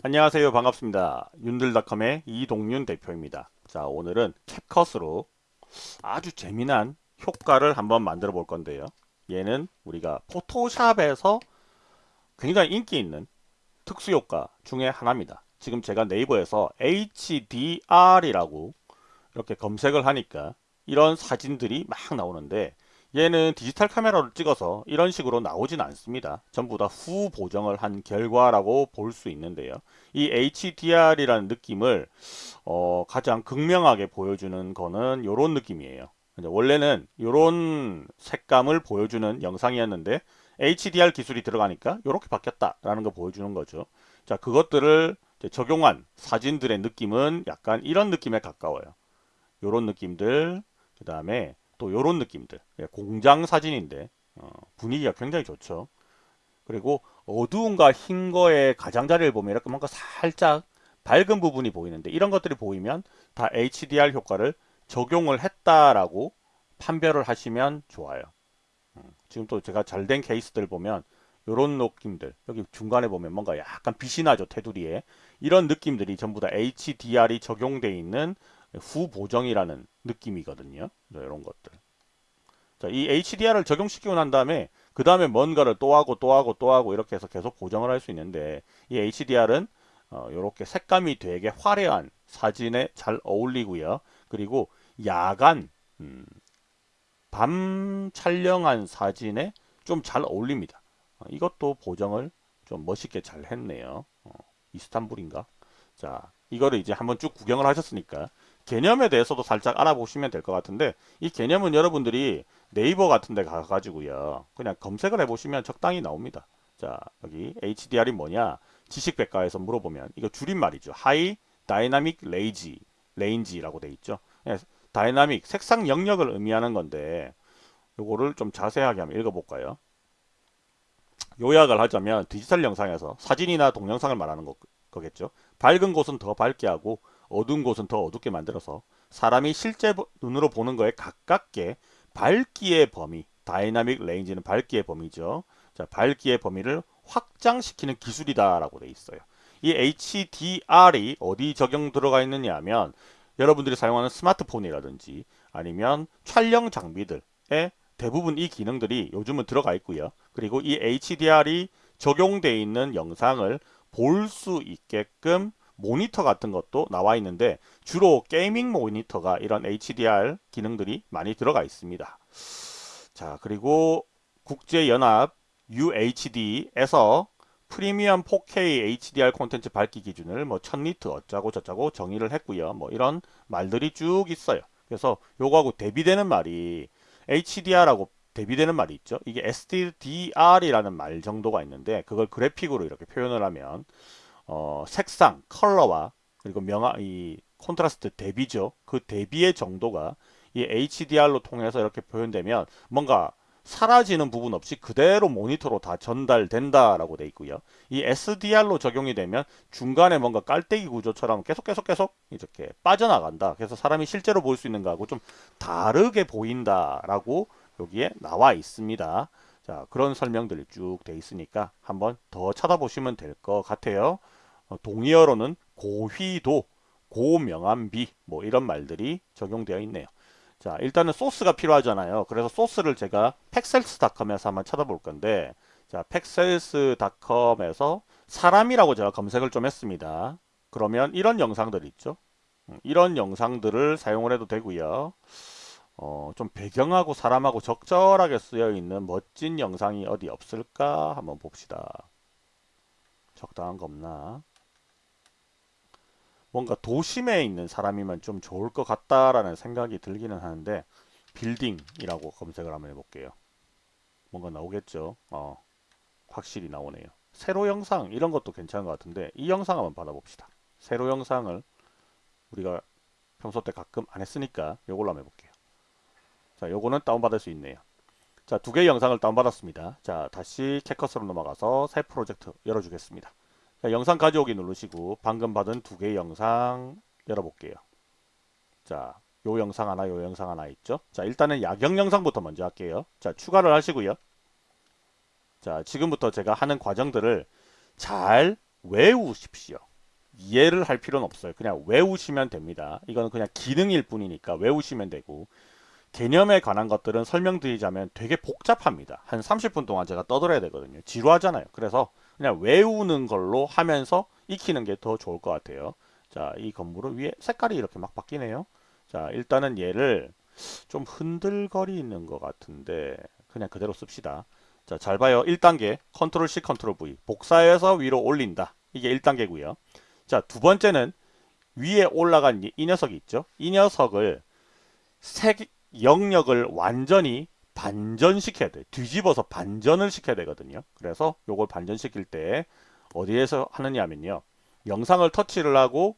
안녕하세요. 반갑습니다. 윤들닷컴의 이동윤 대표입니다. 자 오늘은 캡컷으로 아주 재미난 효과를 한번 만들어 볼 건데요. 얘는 우리가 포토샵에서 굉장히 인기 있는 특수 효과 중에 하나입니다. 지금 제가 네이버에서 HDR이라고 이렇게 검색을 하니까 이런 사진들이 막 나오는데 얘는 디지털 카메라로 찍어서 이런 식으로 나오진 않습니다. 전부 다 후 보정을 한 결과라고 볼 수 있는데요. 이 HDR이라는 느낌을 어, 가장 극명하게 보여주는 거는 이런 느낌이에요. 원래는 이런 색감을 보여주는 영상이었는데 HDR 기술이 들어가니까 이렇게 바뀌었다라는 거 보여주는 거죠. 자, 그것들을 적용한 사진들의 느낌은 약간 이런 느낌에 가까워요. 이런 느낌들, 그 다음에 또 이런 느낌들. 예, 공장 사진인데 어, 분위기가 굉장히 좋죠. 그리고 어두운과 흰 거의 가장자리를 보면 이렇게 뭔가 살짝 밝은 부분이 보이는데 이런 것들이 보이면 다 HDR 효과를 적용을 했다라고 판별을 하시면 좋아요. 음, 지금 또 제가 잘 된 케이스들 보면 이런 느낌들. 여기 중간에 보면 뭔가 약간 빛이 나죠 테두리에. 이런 느낌들이 전부 다 HDR이 적용되어 있는 후보정이라는 느낌이거든요. 이런 것들. 자, 이 HDR을 적용시키고 난 다음에 그 다음에 뭔가를 또 하고 또 하고 또 하고 이렇게 해서 계속 보정을 할 수 있는데 이 HDR은 어, 이렇게 색감이 되게 화려한 사진에 잘 어울리고요. 그리고 야간 음, 밤 촬영한 사진에 좀 잘 어울립니다. 어, 이것도 보정을 좀 멋있게 잘 했네요. 어, 이스탄불인가? 자, 이거를 이제 한번 쭉 구경을 하셨으니까 개념에 대해서도 살짝 알아보시면 될 것 같은데 이 개념은 여러분들이 네이버 같은 데 가가지고요 그냥 검색을 해보시면 적당히 나옵니다. 자 여기 HDR이 뭐냐? 지식백과에서 물어보면 이거 줄임말이죠. high dynamic 레이지 range라고 돼 있죠. 네, 다이나믹 색상 영역을 의미하는 건데 요거를 좀 자세하게 한번 읽어볼까요? 요약을 하자면 디지털 영상에서 사진이나 동영상을 말하는 거, 거겠죠? 밝은 곳은 더 밝게 하고 어두운 곳은 더 어둡게 만들어서 사람이 실제 눈으로 보는 거에 가깝게 밝기의 범위 dynamic range는 밝기의 범위죠. 자, 밝기의 범위를 확장시키는 기술이다 라고 돼 있어요. 이 HDR이 어디 적용 들어가 있느냐 하면 여러분들이 사용하는 스마트폰이라든지 아니면 촬영 장비들에 대부분 이 기능들이 요즘은 들어가 있고요. 그리고 이 HDR이 적용되어 있는 영상을 볼 수 있게끔 모니터 같은 것도 나와 있는데 주로 게이밍 모니터가 이런 HDR 기능들이 많이 들어가 있습니다. 자 그리고 국제연합 UHD에서 프리미엄 4K HDR 콘텐츠 밝기 기준을 뭐 1000니트 어쩌고 저쩌고 정의를 했고요. 뭐 이런 말들이 쭉 있어요. 그래서 요거하고 대비되는 말이 HDR하고 대비되는 말이 있죠. 이게 SDR이라는 말 정도가 있는데 그걸 그래픽으로 이렇게 표현을 하면 어, 색상, 컬러와 그리고 명화 이 콘트라스트 대비죠. 그 대비의 정도가 이 HDR로 통해서 이렇게 표현되면 뭔가 사라지는 부분 없이 그대로 모니터로 다 전달된다라고 돼 있고요. 이 SDR로 적용이 되면 중간에 뭔가 깔때기 구조처럼 계속 계속 계속 이렇게 빠져나간다. 그래서 사람이 실제로 볼 수 있는 거하고 좀 다르게 보인다라고 여기에 나와 있습니다. 자, 그런 설명들이 쭉 돼 있으니까 한번 더 찾아보시면 될 것 같아요. 어, 동의어로는 고휘도, 고명암비 뭐 이런 말들이 적용되어 있네요. 자 일단은 소스가 필요하잖아요. 그래서 소스를 제가 팩셀스닷컴에서 한번 찾아볼 건데 자 팩셀스닷컴에서 사람이라고 제가 검색을 좀 했습니다. 그러면 이런 영상들 있죠. 음, 이런 영상들을 사용을 해도 되고요. 어, 좀 배경하고 사람하고 적절하게 쓰여 있는 멋진 영상이 어디 없을까 한번 봅시다. 적당한 거 없나? 뭔가 도심에 있는 사람이면 좀 좋을 것 같다라는 생각이 들기는 하는데 빌딩이라고 검색을 한번 해볼게요. 뭔가 나오겠죠. 어, 확실히 나오네요. 세로 영상 이런 것도 괜찮은 것 같은데 이 영상 한번 받아봅시다. 세로 영상을 우리가 평소 때 가끔 안 했으니까 이걸로 한번 해볼게요. 자, 요거는 다운받을 수 있네요. 자, 두 개의 영상을 다운받았습니다. 자, 다시 캡컷으로 넘어가서 새 프로젝트 열어주겠습니다. 자, 영상 가져오기 누르시고 방금 받은 두 개의 영상 열어볼게요. 자, 요 영상 하나, 요 영상 하나 있죠? 자, 일단은 야경 영상부터 먼저 할게요. 자, 추가를 하시고요. 자, 지금부터 제가 하는 과정들을 잘 외우십시오. 이해를 할 필요는 없어요. 그냥 외우시면 됩니다. 이거는 그냥 기능일 뿐이니까 외우시면 되고 개념에 관한 것들은 설명드리자면 되게 복잡합니다. 한 30분 동안 제가 떠들어야 되거든요. 지루하잖아요. 그래서 그냥 외우는 걸로 하면서 익히는 게 더 좋을 것 같아요. 자, 이 건물은 위에 색깔이 이렇게 막 바뀌네요. 자, 일단은 얘를 좀 흔들거리는 것 같은데 그냥 그대로 씁시다. 자, 잘 봐요. 1단계 control C control V 복사해서 위로 올린다. 이게 1단계고요. 자, 두 번째는 위에 올라간 이, 이 녀석이 있죠. 이 녀석을 색 영역을 완전히 반전시켜야 돼. 뒤집어서 반전을 시켜야 되거든요. 그래서 요걸 반전시킬 때 어디에서 하느냐 하면요. 영상을 터치를 하고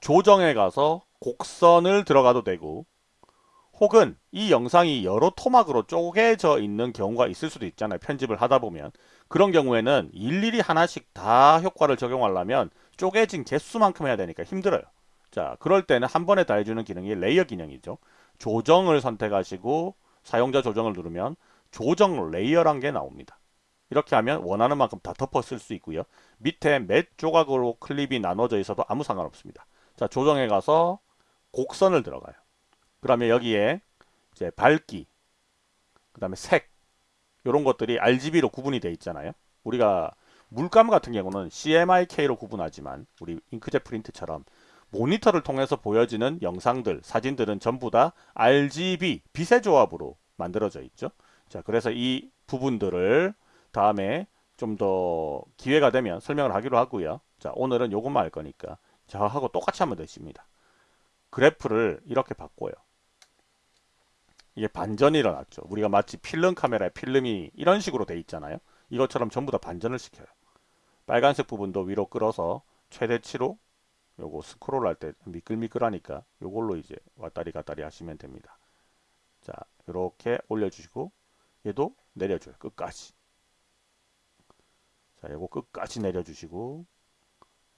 조정에 가서 곡선을 들어가도 되고 혹은 이 영상이 여러 토막으로 쪼개져 있는 경우가 있을 수도 있잖아요. 편집을 하다 보면. 그런 경우에는 일일이 하나씩 다 효과를 적용하려면 쪼개진 개수만큼 해야 되니까 힘들어요. 자, 그럴 때는 한 번에 다 해주는 기능이 layer 기능이죠. 조정을 선택하시고 사용자 조정을 누르면 조정 layer란 게 나옵니다. 이렇게 하면 원하는 만큼 다 덮어 쓸 수 있고요. 밑에 몇 조각으로 클립이 나눠져 있어도 아무 상관없습니다. 자, 조정에 가서 곡선을 들어가요. 그러면 여기에 이제 밝기, 그 다음에 색, 이런 것들이 RGB로 구분이 되어 있잖아요. 우리가 물감 같은 경우는 CMYK로 구분하지만 우리 잉크젯 프린트처럼 모니터를 통해서 보여지는 영상들, 사진들은 전부 다 RGB 빛의 조합으로 만들어져 있죠. 자, 그래서 이 부분들을 다음에 좀 더 기회가 되면 설명을 하기로 하고요. 자, 오늘은 요것만 할 거니까 저하고 똑같이 하면 되십니다. 그래프를 이렇게 바꿔요. 이게 반전이 일어났죠. 우리가 마치 필름 카메라에 필름이 이런 식으로 돼 있잖아요. 이것처럼 전부 다 반전을 시켜요. 빨간색 부분도 위로 끌어서 최대치로 요거 스크롤 할 때 미끌미끌하니까 요걸로 이제 왔다리 갔다리 하시면 됩니다. 자, 이렇게 올려주시고 얘도 내려줘요. 끝까지. 자, 요거 끝까지 내려주시고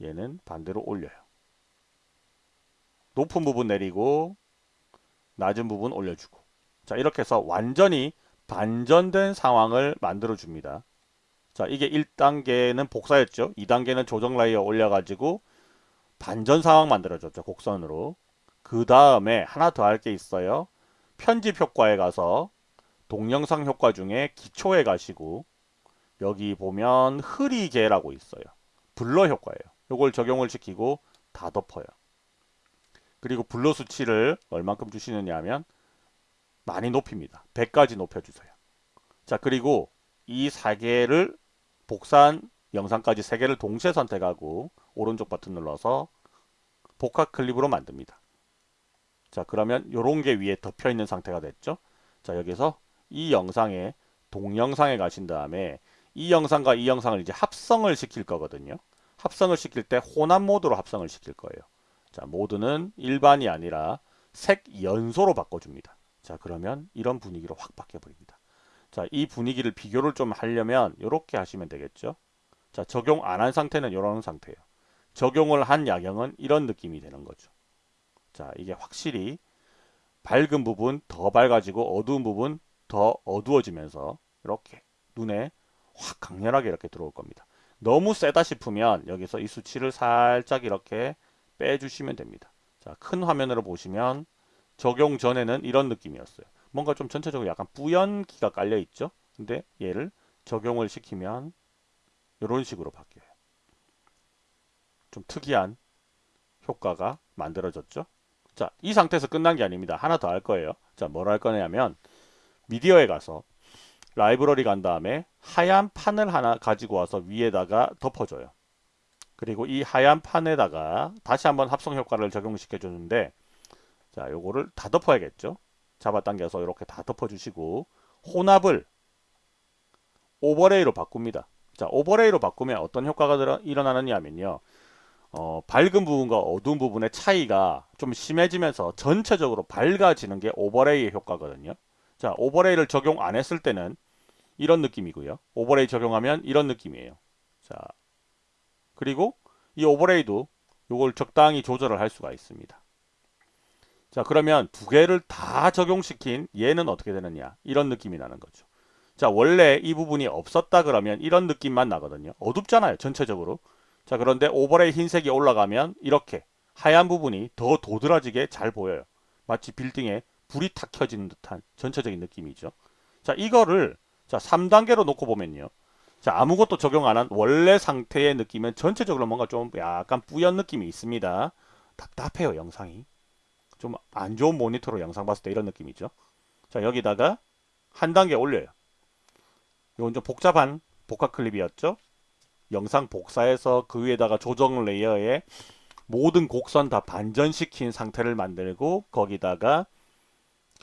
얘는 반대로 올려요. 높은 부분 내리고 낮은 부분 올려주고 자 이렇게 해서 완전히 반전된 상황을 만들어 줍니다. 자 이게 1단계는 복사였죠. 2단계는 조정 라이어 올려가지고 반전 상황 만들어줬죠. 곡선으로. 그 다음에 하나 더 할 게 있어요. 편집 효과에 가서 동영상 효과 중에 기초에 가시고 여기 보면 흐리개라고 있어요. 블러 효과예요. 이걸 적용을 시키고 다 덮어요. 그리고 블러 수치를 얼만큼 주시느냐 하면 많이 높입니다. 100까지 높여주세요. 자 그리고 이 4개를 복사한 영상까지 3개를 동시에 선택하고 오른쪽 버튼 눌러서 복합 클립으로 만듭니다. 자 그러면 이런 게 위에 덮여 있는 상태가 됐죠. 자 여기서 이 영상에 동영상에 가신 다음에 이 영상과 이 영상을 이제 합성을 시킬 거거든요. 합성을 시킬 때 혼합 모드로 합성을 시킬 거예요. 자 모드는 일반이 아니라 색 연소로 바꿔줍니다. 자 그러면 이런 분위기로 확 바뀌어버립니다. 자 이 분위기를 비교를 좀 하려면 이렇게 하시면 되겠죠. 자 적용 안 한 상태는 이런 상태예요. 적용을 한 야경은 이런 느낌이 되는 거죠. 자 이게 확실히 밝은 부분 더 밝아지고 어두운 부분 더 어두워지면서 이렇게 눈에 확 강렬하게 이렇게 들어올 겁니다. 너무 세다 싶으면 여기서 이 수치를 살짝 이렇게 빼주시면 됩니다. 자, 큰 화면으로 보시면 적용 전에는 이런 느낌이었어요. 뭔가 좀 전체적으로 약간 뿌연 기가 깔려 있죠. 근데 얘를 적용을 시키면 이런 식으로 바뀌어요. 좀 특이한 효과가 만들어졌죠. 자, 이 상태에서 끝난 게 아닙니다. 하나 더 할 거예요. 자, 뭘 할 거냐면 미디어에 가서 라이브러리 간 다음에 하얀 판을 하나 가지고 와서 위에다가 덮어줘요. 그리고 이 하얀 판에다가 다시 한번 합성 효과를 적용시켜 주는데 자 요거를 다 덮어야겠죠. 잡아당겨서 이렇게 다 덮어주시고 혼합을 overlay로 바꿉니다. 자 overlay로 바꾸면 어떤 효과가 일어나느냐 하면요. 어, 밝은 부분과 어두운 부분의 차이가 좀 심해지면서 전체적으로 밝아지는 게 overlay의 효과거든요. 자, overlay를 적용 안 했을 때는 이런 느낌이고요. overlay 적용하면 이런 느낌이에요. 자, 그리고 이 overlay도 이걸 적당히 조절을 할 수가 있습니다. 자, 그러면 두 개를 다 적용시킨 얘는 어떻게 되느냐? 이런 느낌이 나는 거죠. 자, 원래 이 부분이 없었다 그러면 이런 느낌만 나거든요. 어둡잖아요, 전체적으로. 자 그런데 오버레이 흰색이 올라가면 이렇게 하얀 부분이 더 도드라지게 잘 보여요. 마치 빌딩에 불이 탁 켜지는 듯한 전체적인 느낌이죠. 자 이거를 자 3단계로 놓고 보면요. 자 아무것도 적용 안 한 원래 상태의 느낌은 전체적으로 뭔가 좀 약간 뿌연 느낌이 있습니다. 답답해요 영상이. 좀 안 좋은 모니터로 영상 봤을 때 이런 느낌이죠. 자 여기다가 한 단계 올려요. 이건 좀 복잡한 복합 클립이었죠. 영상 복사해서 그 위에다가 조정 레이어에 모든 곡선 다 반전시킨 상태를 만들고 거기다가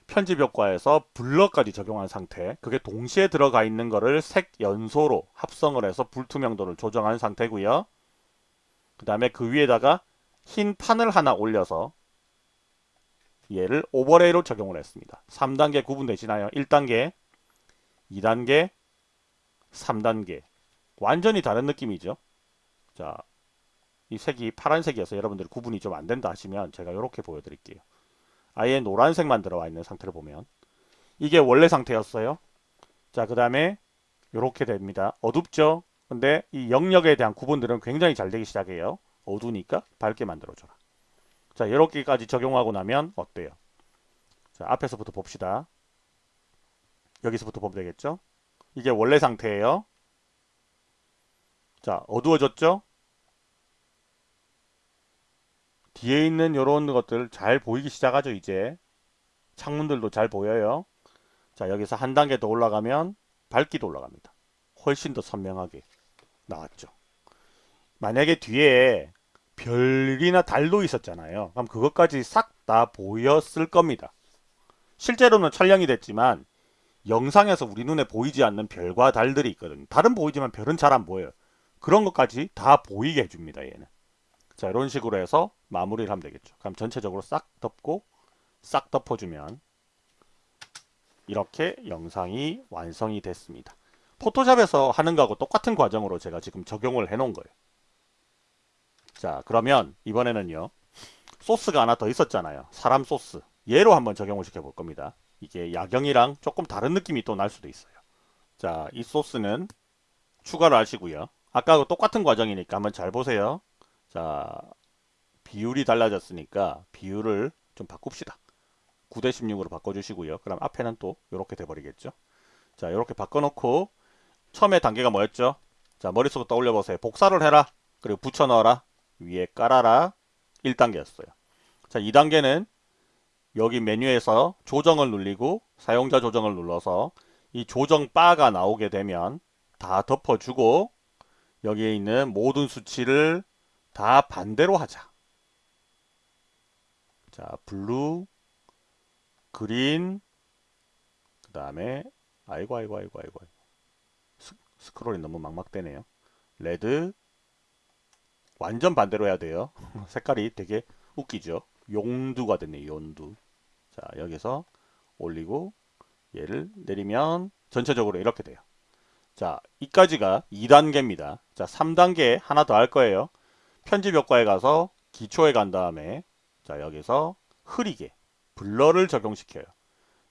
편집 효과에서 블러까지 적용한 상태. 그게 동시에 들어가 있는 거를 색 연소로 합성을 해서 불투명도를 조정한 상태고요. 그 다음에 그 위에다가 흰 판을 하나 올려서 얘를 오버레이로 적용을 했습니다. 3단계 구분되시나요? 1단계 2단계 3단계 완전히 다른 느낌이죠 자, 이 색이 파란색이어서 여러분들 구분이 좀 안 된다 하시면 제가 이렇게 보여드릴게요 아예 노란색만 들어와 있는 상태를 보면 이게 원래 상태였어요. 자, 그 다음에 이렇게 됩니다. 어둡죠? 근데 이 영역에 대한 구분들은 굉장히 잘 되기 시작해요. 어두우니까 밝게 만들어줘라. 자, 이렇게까지 적용하고 나면 어때요? 자, 앞에서부터 봅시다. 여기서부터 보면 되겠죠? 이게 원래 상태예요. 자, 어두워졌죠? 뒤에 있는 이런 것들 잘 보이기 시작하죠 이제. 창문들도 잘 보여요. 자 여기서 한 단계 더 올라가면 밝기도 올라갑니다. 훨씬 더 선명하게 나왔죠. 만약에 뒤에 별이나 달도 있었잖아요. 그럼 그것까지 싹 다 보였을 겁니다. 실제로는 촬영이 됐지만 영상에서 우리 눈에 보이지 않는 별과 달들이 있거든요. 달은 보이지만 별은 잘 안 보여요 그런 것까지 다 보이게 해줍니다 얘는 자 이런 식으로 해서 마무리를 하면 되겠죠. 그럼 전체적으로 싹 덮고 싹 덮어주면 이렇게 영상이 완성이 됐습니다. 포토샵에서 하는 거하고 똑같은 과정으로 제가 지금 적용을 해 놓은 거예요. 자 그러면 이번에는요. 소스가 하나 더 있었잖아요. 사람 소스. 얘로 한번 적용을 시켜 볼 겁니다. 이게 야경이랑 조금 다른 느낌이 또 날 수도 있어요. 자, 이 소스는 추가를 하시고요. 아까하고 똑같은 과정이니까 한번 잘 보세요. 자, 비율이 달라졌으니까 비율을 좀 바꿉시다. 9대 16으로 바꿔주시고요. 그럼 앞에는 또 이렇게 돼버리겠죠. 자, 이렇게 바꿔놓고 처음에 단계가 뭐였죠? 자, 머릿속으로 떠올려 보세요. 복사를 해라. 그리고 붙여 넣어라. 위에 깔아라. 1단계였어요. 자, 2단계는 여기 메뉴에서 조정을 눌리고 사용자 조정을 눌러서 이 조정 바가 나오게 되면 다 덮어주고 여기에 있는 모든 수치를 다 반대로 하자. 자, blue, green, 그 다음에 아이고 아이고 아이고 아이고 스, 스크롤이 너무 막막되네요. red 완전 반대로 해야 돼요. 색깔이 되게 웃기죠. 용두가 됐네 용두. 자 여기서 올리고 얘를 내리면 전체적으로 이렇게 돼요. 자 이까지가 2단계입니다. 자 3단계 하나 더 할 거예요. 편집 효과에 가서 기초에 간 다음에 자 여기서 흐리게 블러를 적용시켜요.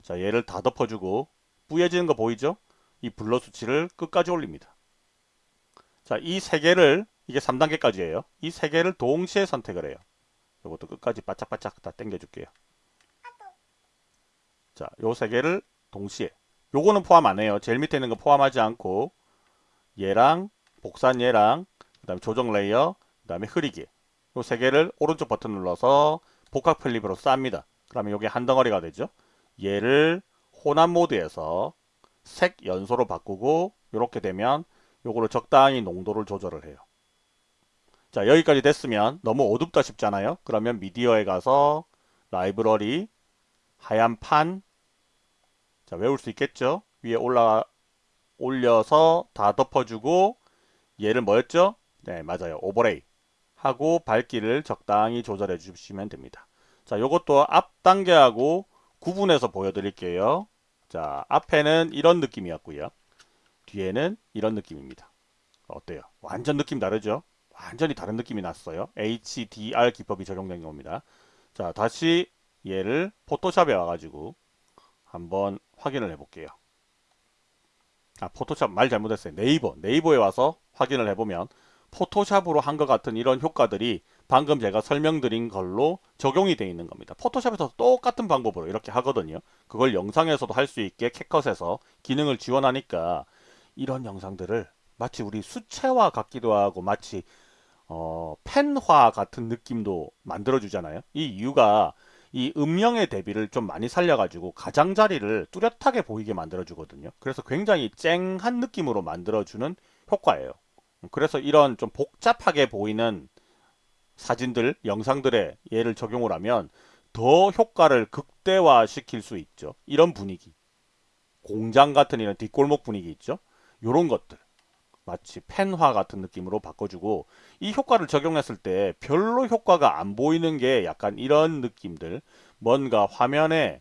자 얘를 다 덮어주고 뿌얘지는 거 보이죠? 이 블러 수치를 끝까지 올립니다. 자 이 세 개를 이게 3단계까지예요. 이 세 개를 동시에 선택을 해요. 이것도 끝까지 바짝바짝 다 당겨줄게요. 자, 요 세 개를 동시에. 요거는 포함 안 해요. 제일 밑에 있는 거 포함하지 않고 얘랑 복사한 얘랑 그 다음에 조정 layer 다음에 흐리기 이 세 개를 오른쪽 버튼 눌러서 복합 클립으로 쌉니다. 그러면 이게 한 덩어리가 되죠. 얘를 혼합 모드에서 색 연소로 바꾸고 이렇게 되면 요거를 적당히 농도를 조절을 해요. 자 여기까지 됐으면 너무 어둡다 싶잖아요. 그러면 미디어에 가서 라이브러리 하얀 판 자 외울 수 있겠죠. 위에 올라 올려서 다 덮어주고 얘를 뭐였죠? 네 맞아요 오버레이 하고 밝기를 적당히 조절해 주시면 됩니다. 자, 요것도 앞 단계하고 구분해서 보여드릴게요. 자, 앞에는 이런 느낌이었고요. 뒤에는 이런 느낌입니다. 어때요? 완전 느낌 다르죠? 완전히 다른 느낌이 났어요. HDR 기법이 적용된 겁니다. 자, 다시 얘를 포토샵에 와가지고 한번 확인을 해볼게요. 아, 포토샵 말 잘못했어요. 네이버. 네이버에 와서 확인을 해보면 포토샵으로 한 것 같은 이런 효과들이 방금 제가 설명드린 걸로 적용이 되어 있는 겁니다. 포토샵에서 똑같은 방법으로 이렇게 하거든요. 그걸 영상에서도 할 수 있게 캡컷에서 기능을 지원하니까 이런 영상들을 마치 우리 수채화 같기도 하고 마치 어, 펜화 같은 느낌도 만들어 주잖아요. 이 이유가 이 음영의 대비를 좀 많이 살려가지고 가장자리를 뚜렷하게 보이게 만들어 주거든요. 그래서 굉장히 쨍한 느낌으로 만들어 주는 효과예요. 그래서 이런 좀 복잡하게 보이는 사진들, 영상들에 얘를 적용을 하면 더 효과를 극대화 시킬 수 있죠. 이런 분위기. 공장 같은 이런 뒷골목 분위기 있죠. 요런 것들. 마치 펜화 같은 느낌으로 바꿔주고 이 효과를 적용했을 때 별로 효과가 안 보이는 게 약간 이런 느낌들. 뭔가 화면에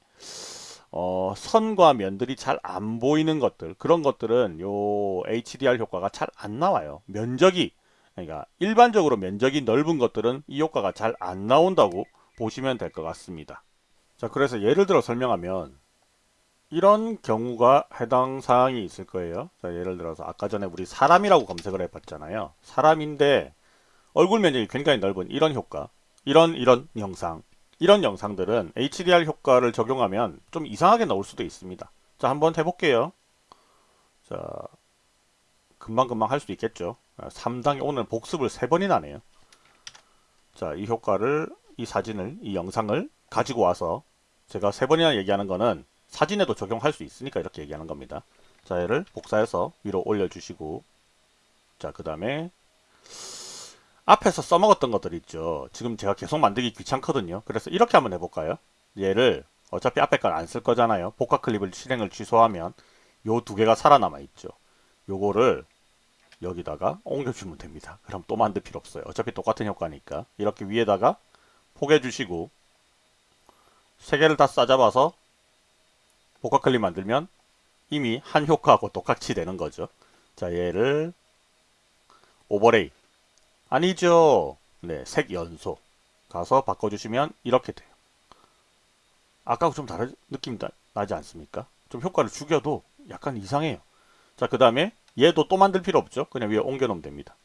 어, 선과 면들이 잘 안 보이는 것들. 그런 것들은 요 HDR 효과가 잘 안 나와요. 면적이 그러니까 일반적으로 면적이 넓은 것들은 이 효과가 잘 안 나온다고 보시면 될 것 같습니다. 자 그래서 예를 들어 설명하면 이런 경우가 해당 사항이 있을 거예요. 자, 예를 들어서 아까 전에 우리 사람이라고 검색을 해봤잖아요. 사람인데 얼굴 면적이 굉장히 넓은 이런 효과, 이런 이런 영상, 이런 영상들은 HDR 효과를 적용하면 좀 이상하게 나올 수도 있습니다. 자, 한번 해볼게요. 자, 금방금방 할 수 있겠죠. 3단계 오늘 복습을 3번이나 하네요. 자, 이 효과를, 이 사진을, 이 영상을 가지고 와서 제가 3번이나 얘기하는 거는 사진에도 적용할 수 있으니까 이렇게 얘기하는 겁니다. 자, 얘를 복사해서 위로 올려주시고 자, 그 다음에 앞에서 써먹었던 것들 있죠. 지금 제가 계속 만들기 귀찮거든요. 그래서 이렇게 한번 해볼까요? 얘를 어차피 앞에 걸 안 쓸 거잖아요. 복화 클립을 실행을 취소하면 요 두 개가 살아남아 있죠. 요거를 여기다가 옮겨주면 됩니다. 그럼 또 만들 필요 없어요. 어차피 똑같은 효과니까 이렇게 위에다가 포개 주시고 세 개를 다 싸잡아서 복합 클립 만들면 이미 한 효과하고 똑같이 되는 거죠. 자, 얘를 오버레이 아니죠. 네, 색 연소 가서 바꿔주시면 이렇게 돼요. 아까하고 좀 다른 느낌 나지 않습니까? 좀 효과를 죽여도 약간 이상해요. 자, 그 다음에 얘도 또 만들 필요 없죠. 그냥 위에 옮겨 놓으면 됩니다.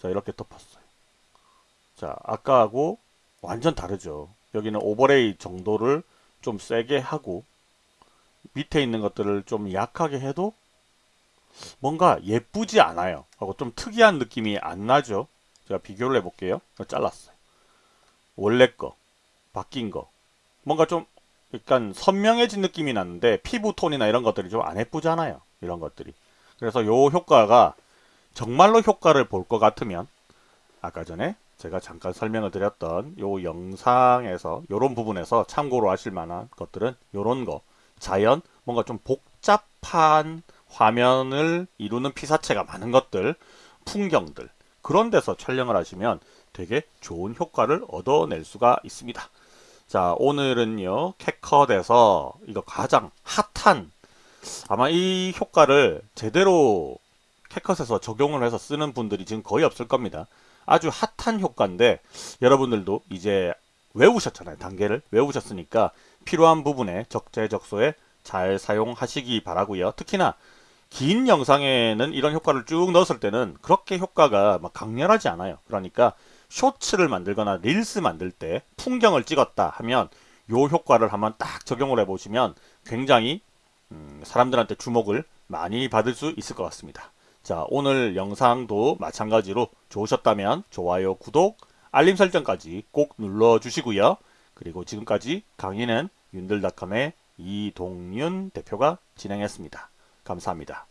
자, 이렇게 덮었어요. 자, 아까하고 완전 다르죠. 여기는 오버레이 정도를 좀 세게 하고 밑에 있는 것들을 좀 약하게 해도 뭔가 예쁘지 않아요. 하고 좀 특이한 느낌이 안 나죠. 제가 비교를 해볼게요. 잘랐어요. 원래 거, 바뀐 거. 뭔가 좀 약간 선명해진 느낌이 나는데 피부 톤이나 이런 것들이 좀 안 예쁘잖아요. 이런 것들이. 그래서 요 효과가 정말로 효과를 볼 것 같으면 아까 전에 제가 잠깐 설명을 드렸던 요 영상에서 요런 부분에서 참고로 하실 만한 것들은 요런 거 자연 뭔가 좀 복잡한 화면을 이루는 피사체가 많은 것들 풍경들 그런 데서 촬영을 하시면 되게 좋은 효과를 얻어낼 수가 있습니다. 자 오늘은요 캡컷에서 이거 가장 핫한 아마 이 효과를 제대로 캡컷에서 적용을 해서 쓰는 분들이 지금 거의 없을 겁니다. 아주 핫한 효과인데 여러분들도 이제 외우셨잖아요 단계를. 외우셨으니까 필요한 부분에 적재적소에 잘 사용하시기 바라고요. 특히나 긴 영상에는 이런 효과를 쭉 넣었을 때는 그렇게 효과가 막 강렬하지 않아요. 그러니까 쇼츠를 만들거나 릴스 만들 때 풍경을 찍었다 하면 요 효과를 한번 딱 적용을 해 보시면 굉장히 음, 사람들한테 주목을 많이 받을 수 있을 것 같습니다. 자 오늘 영상도 마찬가지로 좋으셨다면 좋아요 구독 알림 설정까지 꼭 눌러주시고요. 그리고 지금까지 강의는 윤들닷컴의 이동윤 대표가 진행했습니다. 감사합니다.